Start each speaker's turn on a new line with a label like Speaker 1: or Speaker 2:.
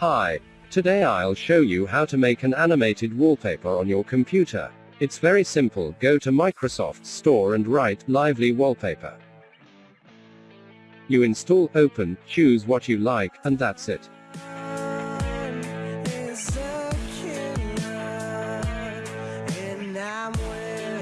Speaker 1: Hi. Today I'll show you how to make an animated wallpaper on your computer. It's very simple, go to Microsoft Store and write, Lively Wallpaper. You install, open, choose what you like, and that's it.